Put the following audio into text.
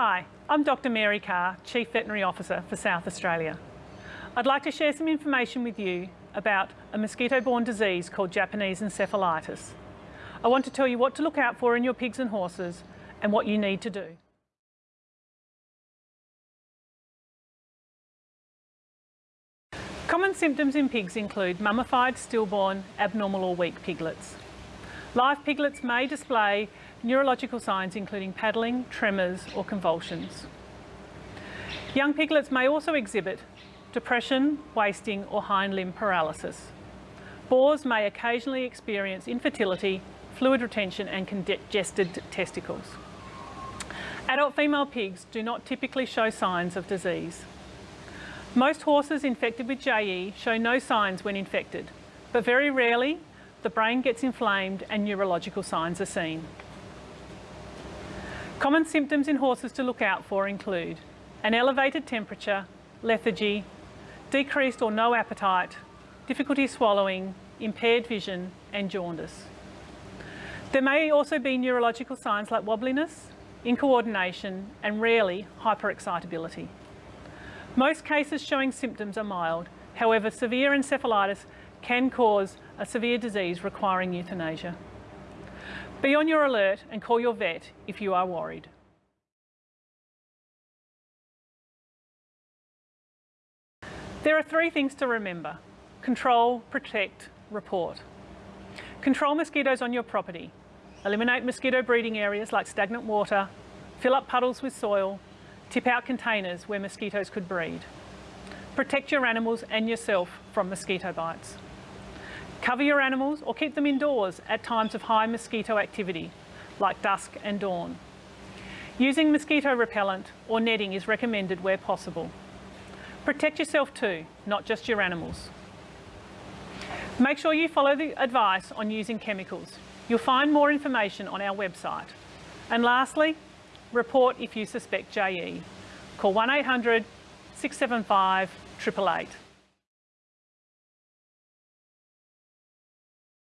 Hi, I'm Dr Mary Carr, Chief Veterinary Officer for South Australia. I'd like to share some information with you about a mosquito-borne disease called Japanese encephalitis. I want to tell you what to look out for in your pigs and horses and what you need to do. Common symptoms in pigs include mummified, stillborn, abnormal or weak piglets. Live piglets may display neurological signs including paddling, tremors or convulsions. Young piglets may also exhibit depression, wasting or hind limb paralysis. Boars may occasionally experience infertility, fluid retention and congested testicles. Adult female pigs do not typically show signs of disease. Most horses infected with JE show no signs when infected, but very rarely the brain gets inflamed and neurological signs are seen. Common symptoms in horses to look out for include an elevated temperature, lethargy, decreased or no appetite, difficulty swallowing, impaired vision and jaundice. There may also be neurological signs like wobbliness, incoordination and rarely hyperexcitability. Most cases showing symptoms are mild, however severe encephalitis can cause a severe disease requiring euthanasia. Be on your alert and call your vet if you are worried. There are three things to remember. Control, protect, report. Control mosquitoes on your property. Eliminate mosquito breeding areas like stagnant water, fill up puddles with soil, tip out containers where mosquitoes could breed. Protect your animals and yourself from mosquito bites. Cover your animals or keep them indoors at times of high mosquito activity, like dusk and dawn. Using mosquito repellent or netting is recommended where possible. Protect yourself too, not just your animals. Make sure you follow the advice on using chemicals. You'll find more information on our website. And lastly, report if you suspect JE. Call 1800 675 888.